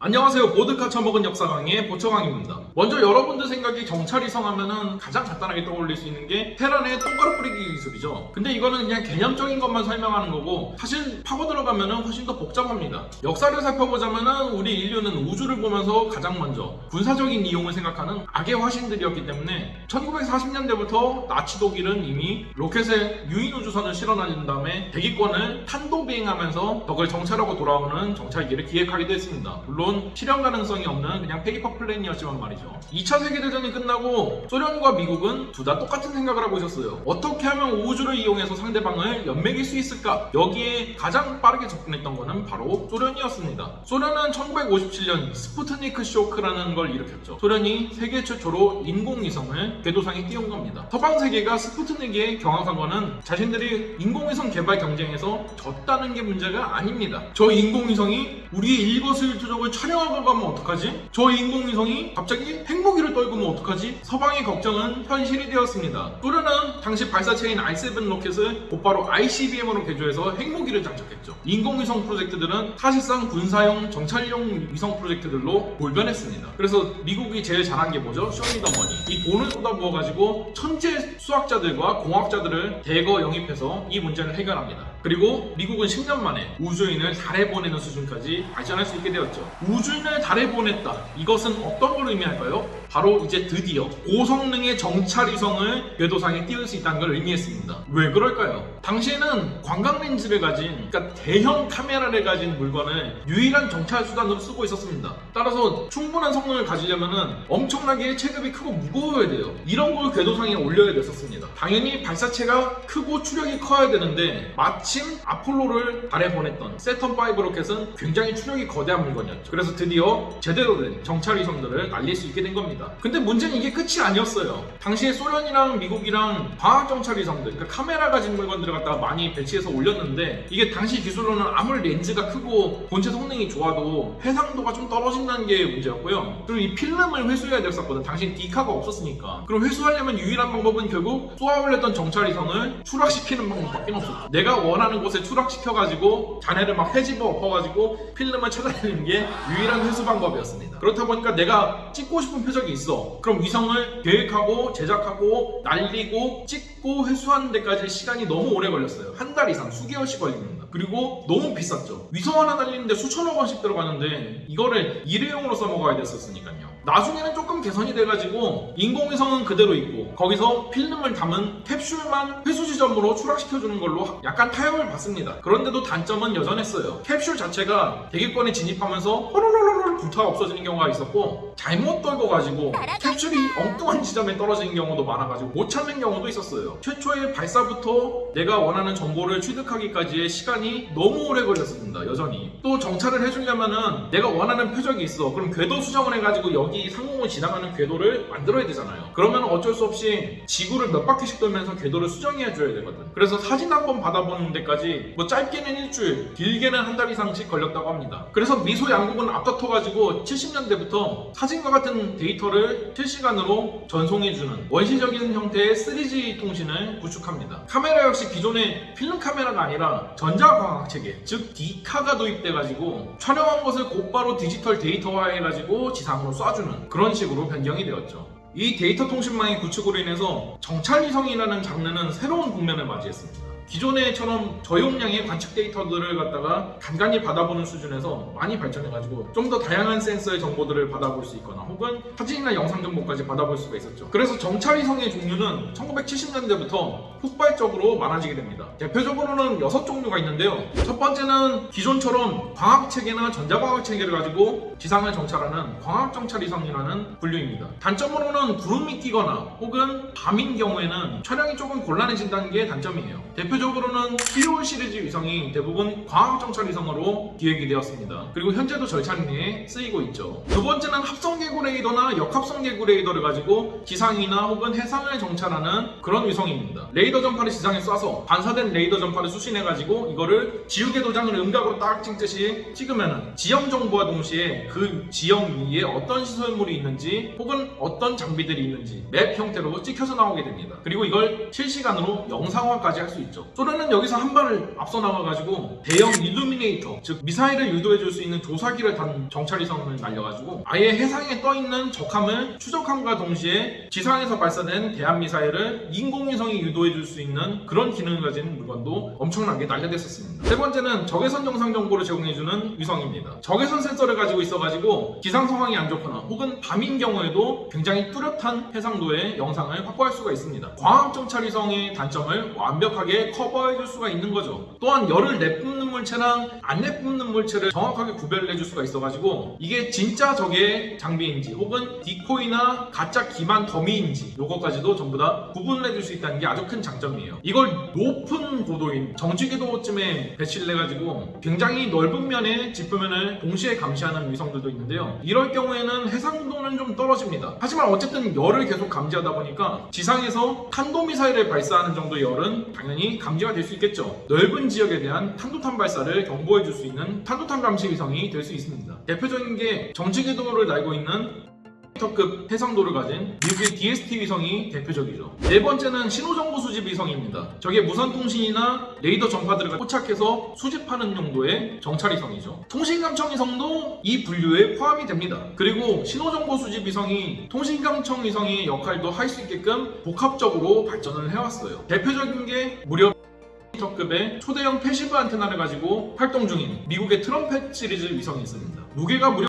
안녕하세요. 보드카 처먹은 역사 강의 보청왕입니다. 먼저 여러분들 생각에 정찰위성 하면은 가장 간단하게 떠올릴 수 있는 게 테란의 똥가루 뿌리기 기술이죠. 근데 이거는 그냥 개념적인 것만 설명하는 거고 사실 파고 들어가면은 훨씬 더 복잡합니다. 역사를 살펴보자면은 우리 인류는 우주를 보면서 가장 먼저 군사적인 이용을 생각하는 악의 화신들이었기 때문에 1940년대부터 나치 독일은 이미 로켓에 유인 우주선을 실어 날린 다음에 대기권을 탄도 비행하면서 적을 정찰하고 돌아오는 정찰기를 기획하기도 했습니다. 물론 실현 가능성이 없는 그냥 paper plan이었지만 말이죠. 2차 세계대전이 끝나고 소련과 미국은 둘 다 똑같은 생각을 하고 있었어요. 어떻게 하면 우주를 이용해서 상대방을 엿맥일 수 있을까? 여기에 가장 빠르게 접근했던 거는 바로 소련이었습니다. 소련은 1957년 스푸트니크 쇼크라는 걸 일으켰죠. 소련이 세계 최초로 인공위성을 궤도상에 띄운 겁니다. 서방 세계가 스푸트닉에 경악한 거는 자신들이 인공위성 개발 경쟁에서 졌다는 게 문제가 아닙니다. 저 인공위성이 우리의 일거수일투족을 촬영하고 가면 어떡하지? 저 인공위성이 갑자기 핵무기를 떨구면 어떡하지? 서방의 걱정은 현실이 되었습니다. 소련은 당시 발사체인 R-7 로켓을 곧바로 ICBM으로 개조해서 핵무기를 장착했죠. 인공위성 프로젝트들은 사실상 군사용, 정찰용 위성 프로젝트들로 돌변했습니다. 그래서 미국이 제일 잘한 게 뭐죠? 쇼미더머니. 이 돈을 쏟아부어가지고 천재 수학자들과 공학자들을 대거 영입해서 이 문제를 해결합니다. 그리고 미국은 10년 만에 우주인을 달에 보내는 수준까지 발전할 수 있게 되었죠. 우주인을 달에 보냈다. 이것은 어떤 걸 의미할까요? 바로 이제 드디어 고성능의 정찰위성을 궤도상에 띄울 수 있다는 걸 의미했습니다. 왜 그럴까요? 당시에는 관광 렌즈를 가진, 그러니까 대형 카메라를 가진 물건을 유일한 정찰 수단으로 쓰고 있었습니다. 따라서 충분한 성능을 가지려면은 엄청나게 체급이 크고 무거워야 돼요. 이런 걸 궤도상에 올려야 됐었습니다. 당연히 발사체가 크고 추력이 커야 되는데 마침 아폴로를 달에 보냈던 세턴 5 로켓은 굉장히 추력이 거대한 물건이었죠. 그래서 드디어 제대로 된 정찰위성들을 날릴 수 있게 된 겁니다. 근데 문제는 이게 끝이 아니었어요. 당시에 소련이랑 미국이랑 과학 정찰 위성들, 그러니까 카메라 가 진 물건들을 갖다가 많이 배치해서 올렸는데 이게 당시 기술로는 아무리 렌즈가 크고 본체 성능이 좋아도 해상도가 좀 떨어진다는 게 문제였고요. 그리고 이 필름을 회수해야 됐었거든. 당시 디카가 없었으니까. 그럼 회수하려면 유일한 방법은 결국 쏘아 올렸던 정찰 위성을 추락시키는 방법밖에 없었죠. 내가 원하는 곳에 추락시켜가지고 잔해를 막 헤집어 엎어가지고 필름을 찾아내는 게 유일한 회수 방법이었습니다. 그렇다 보니까 내가 찍고 싶은 표적이 있어. 그럼 위성을 계획하고 제작하고 날리고 찍고 회수하는 데까지 시간이 너무 오래 걸렸어요. 한 달 이상 수개월씩 걸립니다. 그리고 너무 비쌌죠. 위성 하나 날리는데 수천억 원씩 들어가는데 이거를 일회용으로 써먹어야 됐었으니까요. 나중에는 조금 개선이 돼가지고 인공위성은 그대로 있고 거기서 필름을 담은 캡슐만 회수 지점으로 추락시켜주는 걸로 약간 타협을 받습니다. 그런데도 단점은 여전했어요. 캡슐 자체가 대기권에 진입하면서 호로로로로 불타 없어지는 경우가 있었고 잘못 떨궈가지고 캡슐이 엉뚱한 지점에 떨어지는 경우도 많아가지고 못 찾는 경우도 있었어요. 최초의 발사부터 내가 원하는 정보를 취득하기까지의 시간이 너무 오래 걸렸습니다. 여전히. 또 정찰을 해주려면은 내가 원하는 표적이 있어. 그럼 궤도 수정을 해가지고 여기 상공을 지나가는 궤도를 만들어야 되잖아요. 그러면 어쩔 수 없이 지구를 몇 바퀴씩 돌면서 궤도를 수정해 줘야 되거든. 그래서 사진 한 번 받아보는 데까지 뭐 짧게는 일주일, 길게는 한 달 이상씩 걸렸다고 합니다. 그래서 미소 양국은 앞다퉈 가지고 70년대부터 사진과 같은 데이터를 실시간으로 전송해주는 원시적인 형태의 3G 통신을 구축합니다. 카메라 역시 기존의 필름 카메라가 아니라 전자광학 체계, 즉 디카가 도입돼 가지고 촬영한 것을 곧바로 디지털 데이터화해 가지고 지상으로 쏴주 는 그런 식으로 변경이 되었죠. 이 데이터 통신망의 구축으로 인해서 정찰위성이라는 장르는 새로운 국면을 맞이했습니다. 기존에처럼 저용량의 관측 데이터들을 갖다가 간간히 받아보는 수준에서 많이 발전해가지고 좀 더 다양한 센서의 정보들을 받아볼 수 있거나 혹은 사진이나 영상 정보까지 받아볼 수가 있었죠. 그래서 정찰위성의 종류는 1970년대부터 폭발적으로 많아지게 됩니다. 대표적으로는 6종류가 있는데요. 첫 번째는 기존처럼 광학체계나 전자광학체계를 가지고 지상을 정찰하는 광학정찰위성이라는 분류입니다. 단점으로는 구름이 끼거나 혹은 밤인 경우에는 촬영이 조금 곤란해진다는 게 단점이에요. 대표적으로는 키홀 시리즈 위성이 대부분 광학정찰 위성으로 기획이 되었습니다. 그리고 현재도 절찬리에 쓰이고 있죠. 두 번째는 합성개구 레이더나 역합성개구 레이더를 가지고 지상이나 혹은 해상을 정찰하는 그런 위성입니다. 레이더 전파를 지상에 쏴서 반사된 레이더 전파를 수신해가지고 이거를 지우개 도장을 음각으로 딱 찍듯이 찍으면 지형 정보와 동시에 그 지형 위에 어떤 시설물이 있는지 혹은 어떤 장비들이 있는지 map 형태로 찍혀서 나오게 됩니다. 그리고 이걸 실시간으로 영상화까지 할 수 있죠. 소련은 여기서 한 발을 앞서 나가가지고 대형 illuminator, 즉 미사일을 유도해줄 수 있는 조사기를 단 정찰위성을 날려가지고 아예 해상에 떠 있는 적함을 추적함과 동시에 지상에서 발사된 대한 미사일을 인공위성이 유도해줄 수 있는 그런 기능을 가진 물건도 엄청나게 날려댔었습니다. 세 번째는 적외선 영상 정보를 제공해주는 위성입니다. 적외선 센서를 가지고 있어가지고 기상 상황이 안 좋거나 혹은 밤인 경우에도 굉장히 뚜렷한 해상도의 영상을 확보할 수가 있습니다. 광학 정찰 위성의 단점을 완벽하게 커버해 줄 수가 있는 거죠. 또한 열을 내뿜는 물체랑 안 내뿜는 물체를 정확하게 구별을 해줄 수가 있어 가지고 이게 진짜 적의 장비인지 혹은 디코이나 가짜 기만 더미인지 요거까지도 전부 다 구분을 해줄 수 있다는 게 아주 큰 장점이에요. 이걸 높은 고도인 정지궤도쯤에 배치를 해 가지고 굉장히 넓은 면의 지표면을 동시에 감시하는 위성들도 있는데요. 이럴 경우에는 해상도는 좀 떨어집니다. 하지만 어쨌든 열을 계속 감지하다 보니까 지상에서 탄도미사일을 발사하는 정도의 열은 당연히 감지가 될 수 있겠죠. 넓은 지역에 대한 탄도탄 발사를 경보해 줄 수 있는 탄도탄 감시 위성이 될 수 있습니다. 대표적인 게 정지궤도를 날고 있는 미터급 해상도를 가진 미국의 DSP 위성이 대표적이죠. 네 번째는 신호정보 수집 위성입니다. 적의 무선 통신이나 레이더 전파들을 포착해서 수집하는 용도의 정찰 위성이죠. 통신감청 위성도 이 분류에 포함이 됩니다. 그리고 신호정보 수집 위성이 통신감청 위성의 역할도 할 수 있게끔 복합적으로 발전을 해왔어요. 대표적인 게 무려 미터급의 초대형 passive 안테나를 가지고 활동 중인 미국의 트럼펫 시리즈 위성이 있습니다. 무게가 무려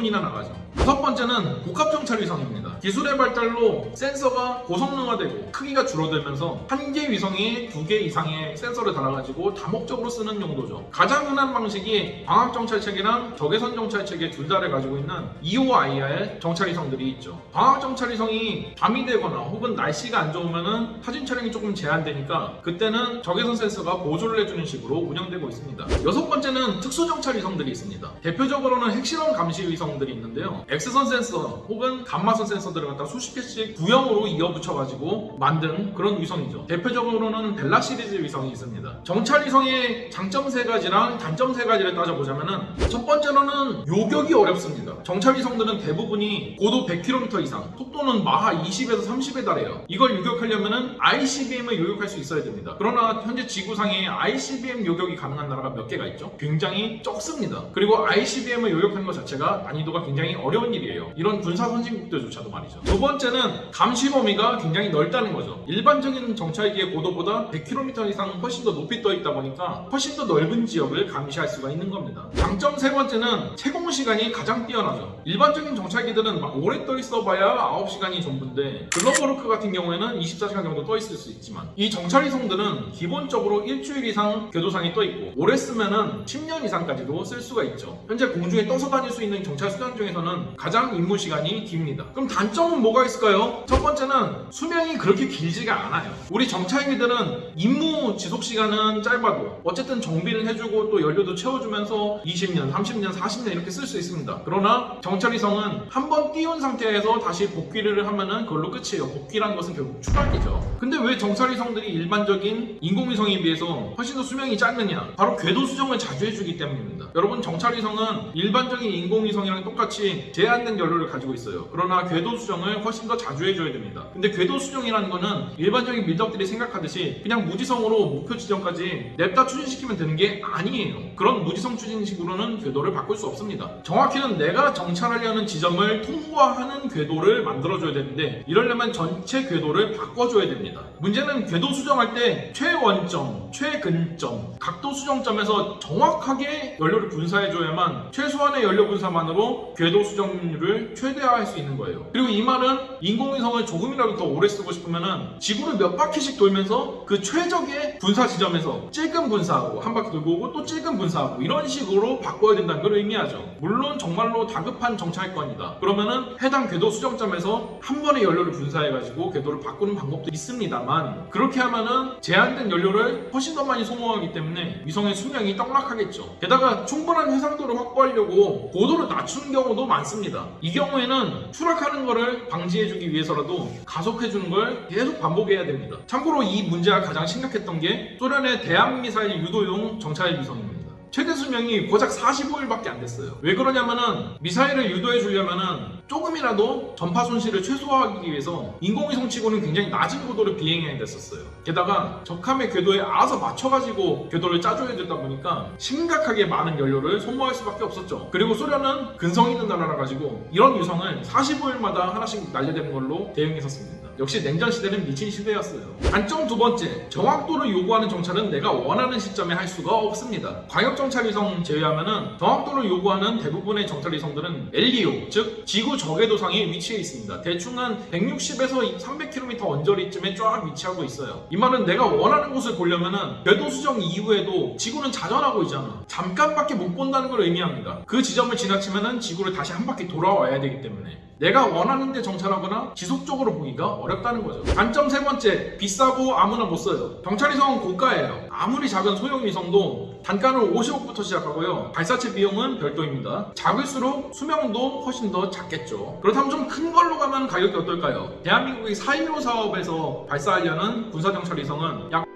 이나 나가죠. 다섯 번째는 복합 정찰 위성입니다. 기술의 발달로 센서가 고성능화되고 크기가 줄어들면서 한 개 위성이 두 개 이상의 센서를 달아가지고 다목적으로 쓰는 용도죠. 가장 흔한 방식이 광학 정찰책이랑 적외선 정찰책의 둘 다를 가지고 있는 EOIR 정찰 위성들이 있죠. 광학 정찰 위성이 밤이 되거나 혹은 날씨가 안 좋으면은 사진 촬영이 조금 제한되니까 그때는 적외선 센서가 보조를 해주는 식으로 운영되고 있습니다. 여섯 번째는 특수 정찰 위성들이 있습니다. 대표적으로는 핵실험 감시 위성 위성들이 있는데요. X선 센서 혹은 감마선 센서 들을 갖다 수십 개씩 구형으로 이어 붙여가지고 만든 그런 위성이죠. 대표적으로는 벨라 시리즈 위성이 있습니다. 정찰 위성의 장점 세 가지랑 단점 세 가지를 따져보자면은 첫 번째로는 요격이 어렵습니다. 정찰 위성들은 대부분이 고도 100km 이상, 속도는 마하 20에서 30에 달해요. 이걸 요격하려면은 ICBM을 요격할 수 있어야 됩니다. 그러나 현재 지구상에 ICBM 요격이 가능한 나라가 몇 개가 있죠? 굉장히 적습니다. 그리고 ICBM을 요격하는 것 자체가 난이도가 굉장히 어려운 일이에요. 이런 군사 선진국들조차도 말이죠. 두 번째는 감시 범위가 굉장히 넓다는 거죠. 일반적인 정찰기의 고도보다 100km 이상 훨씬 더 높이 떠 있다 보니까 훨씬 더 넓은 지역을 감시할 수가 있는 겁니다. 장점 세 번째는 체공 시간이 가장 뛰어나죠. 일반적인 정찰기들은 막 오래 떠 있어 봐야 9시간이 전부인데 글로벌호크 같은 경우에는 24시간 정도 떠 있을 수 있지만 이 정찰 위성들은 기본적으로 일주일 이상 궤도상에 떠 있고 오래 쓰면은 10년 이상까지도 쓸 수가 있죠. 현재 공중에 떠서 다닐 수 있는 정찰 수단 중에서는 가장 임무 시간이 깁니다. 그럼 단점은 뭐가 있을까요? 첫 번째는 수명이 그렇게 길지가 않아요. 우리 정찰기들은 임무 지속 시간은 짧아도 어쨌든 정비를 해주고 또 연료도 채워주면서 20년, 30년, 40년 이렇게 쓸 수 있습니다. 그러나 정찰위성은 한 번 띄운 상태에서 다시 복귀를 하면은 그걸로 끝이에요. 복귀라는 것은 결국 추락이죠. 근데 왜 정찰위성들이 일반적인 인공위성에 비해서 훨씬 더 수명이 짧느냐? 바로 궤도 수정을 자주 해주기 때문입니다. 여러분 정찰위성은 일반적인 인공위성이랑 똑같이 제한된 연료를 가지고 있어요. 그러나 궤도 수정을 훨씬 더 자주 해줘야 됩니다. 근데 궤도 수정이라는 거는 일반적인 밀덕들이 생각하듯이 그냥 무지성으로 목표 지점까지 냅다 추진시키면 되는 게 아니에요. 그런 무지성 추진식으로는 궤도를 바꿀 수 없습니다. 정확히는 내가 정찰하려는 지점을 통과하는 궤도를 만들어줘야 되는데 이러려면 전체 궤도를 바꿔줘야 됩니다. 문제는 궤도 수정할 때 최원점, 최근점, 각도 수정점에서 정확하게 연료를 분사해줘야만 최소한의 연료 분사만으로 궤도 수정률을 최대화할 수 있는 거예요. 그리고 이 말은 인공위성을 조금이라도 더 오래 쓰고 싶으면은 지구를 몇 바퀴씩 돌면서 그 최적의 분사 지점에서 찔끔 분사하고 한 바퀴 돌고 오고 또 찔끔 분사하고 이런 식으로 바꿔야 된다는 걸 의미하죠. 물론 정말로 다급한 정찰권이다. 그러면은 해당 궤도 수정점에서 한 번에 연료를 분사해가지고 궤도를 바꾸는 방법도 있습니다만 그렇게 하면은 제한된 연료를 훨씬 더 많이 소모하기 때문에 위성의 수명이 떡락하겠죠. 게다가 충분한 해상도를 확보하려고 고도를 낮추는 경우도 많습니다. 이 경우에는 추락하는 것을 방지해주기 위해서라도 가속해주는 걸 계속 반복해야 됩니다. 참고로 이 문제가 가장 심각했던 게 소련의 대한미사일 유도용 정찰 위성입니다. 최대 수명이 고작 45일밖에 안 됐어요. 왜 그러냐면은 미사일을 유도해 주려면은 조금이라도 전파 손실을 최소화하기 위해서 인공위성 치고는 굉장히 낮은 고도를 비행해야 됐었어요. 게다가 적함의 궤도에 알아서 맞춰가지고 궤도를 짜줘야 되다 보니까 심각하게 많은 연료를 소모할 수밖에 없었죠. 그리고 소련은 근성 있는 나라라 가지고 이런 유성을 45일마다 하나씩 날려대는 걸로 대응했었습니다. 역시 냉전 시대는 미친 시대였어요. 단점 두 번째, 정확도를 요구하는 정찰은 내가 원하는 시점에 할 수가 없습니다. 광역 정찰 위성 제외하면은 정확도를 요구하는 대부분의 정찰 위성들은 LEO, 즉 지구 적외도상에 위치해 있습니다. 대충 한 160에서 300km 언저리쯤에 쫙 위치하고 있어요. 이 말은 내가 원하는 곳을 보려면은 궤도 수정 이후에도 지구는 자전하고 있잖아. 잠깐밖에 못 본다는 걸 의미합니다. 그 지점을 지나치면은 지구를 다시 한 바퀴 돌아와야 되기 때문에 내가 원하는 데 정찰하거나 지속적으로 보기가 어렵다는 거죠. 단점 세 번째, 비싸고 아무나 못 써요. 경찰위성은 고가예요. 아무리 작은 소형 위성도 단가는 50억부터 시작하고요. 발사체 비용은 별도입니다. 작을수록 수명도 훨씬 더 작겠죠. 그렇다면 좀 큰 걸로 가면 가격이 어떨까요? 대한민국의 4.15 사업에서 발사하려는 군사정찰 위성은 약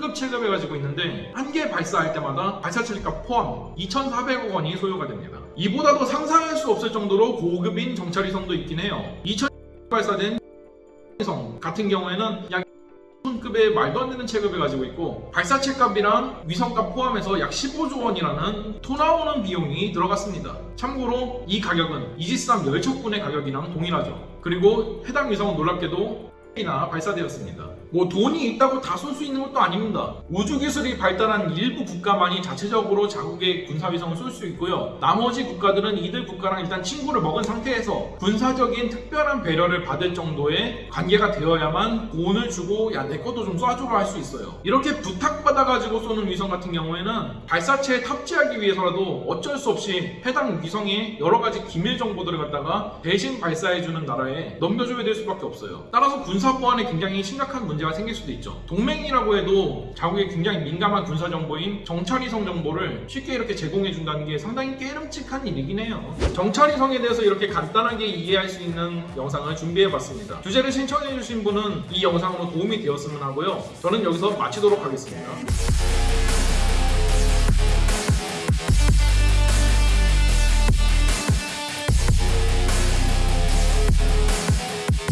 급 체급을 가지고 있는데 한 개 발사할 때마다 발사체값 포함 2,400억 원이 소요가 됩니다. 이보다도 상상할 수 없을 정도로 고급인 정찰위성도 있긴 해요. 2000 발사된 위성 같은 경우에는 약 급의 말도 안 되는 체급을 가지고 있고 발사체 값이랑 위성 값 포함해서 약 15조 원이라는 토 나오는 비용이 들어갔습니다. 참고로 이 가격은 이지스함 열척분의 가격이랑 동일하죠. 그리고 해당 위성은 놀랍게도 이나 발사되었습니다. 뭐 돈이 있다고 다 쏠 수 있는 것도 아닙니다. 우주 기술이 발달한 일부 국가만이 자체적으로 자국의 군사위성을 쏠 수 있고요. 나머지 국가들은 이들 국가랑 일단 친구를 먹은 상태에서 군사적인 특별한 배려를 받을 정도의 관계가 되어야만 돈을 주고 야 내 것도 좀 쏴주라 할 수 있어요. 이렇게 부탁받아가지고 쏘는 위성 같은 경우에는 발사체에 탑재하기 위해서라도 어쩔 수 없이 해당 위성의 여러 가지 기밀 정보들을 갖다가 대신 발사해주는 나라에 넘겨줘야 될 수밖에 없어요. 따라서 군사 보안에 굉장히 심각한 문제가 생길 수도 있죠. 동맹이라고 해도 자국의 굉장히 민감한 군사 정보인 정찰위성 정보를 쉽게 이렇게 제공해 준다는 게 상당히 깨름칙한 일이긴 해요. 정찰위성에 대해서 이렇게 간단하게 이해할 수 있는 영상을 준비해 봤습니다. 주제를 신청해 주신 분은 이 영상으로 도움이 되었으면 하고요. 저는 여기서 마치도록 하겠습니다.